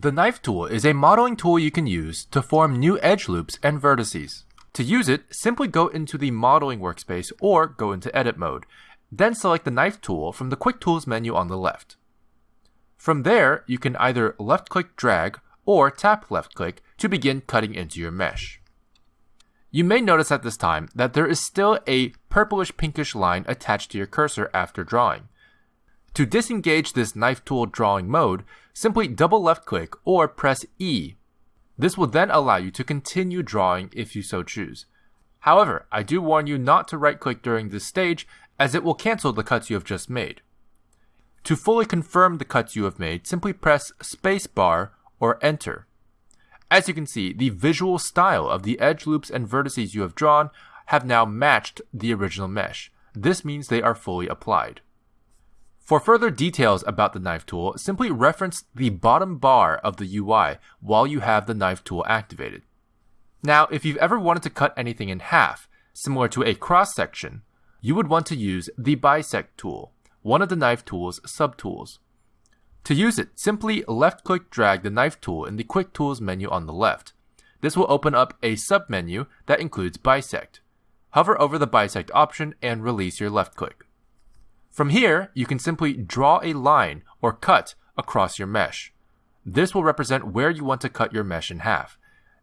The knife tool is a modeling tool you can use to form new edge loops and vertices. To use it, simply go into the modeling workspace or go into edit mode, then select the knife tool from the quick tools menu on the left. From there, you can either left click drag or tap left click to begin cutting into your mesh. You may notice at this time that there is still a purplish pinkish line attached to your cursor after drawing. To disengage this knife tool drawing mode, simply double left click or press E. This will then allow you to continue drawing if you so choose. However, I do warn you not to right click during this stage as it will cancel the cuts you have just made. To fully confirm the cuts you have made, simply press spacebar or enter. As you can see, the visual style of the edge loops and vertices you have drawn have now matched the original mesh. This means they are fully applied. For further details about the knife tool, simply reference the bottom bar of the UI while you have the knife tool activated. Now, if you've ever wanted to cut anything in half, similar to a cross section, you would want to use the bisect tool, one of the knife tool's subtools. To use it, simply left click drag the knife tool in the quick tools menu on the left. This will open up a submenu that includes bisect. Hover over the bisect option and release your left click. From here, you can simply draw a line or cut across your mesh. This will represent where you want to cut your mesh in half.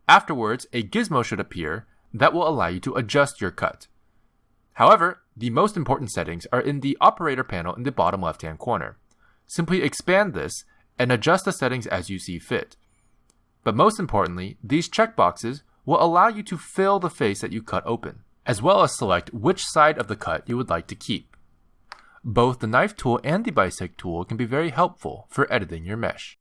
Afterwards, a gizmo should appear that will allow you to adjust your cut. However, the most important settings are in the operator panel in the bottom left hand corner. Simply expand this and adjust the settings as you see fit. But most importantly, these checkboxes will allow you to fill the face that you cut open, as well as select which side of the cut you would like to keep. Both the knife tool and the bisect tool can be very helpful for editing your mesh.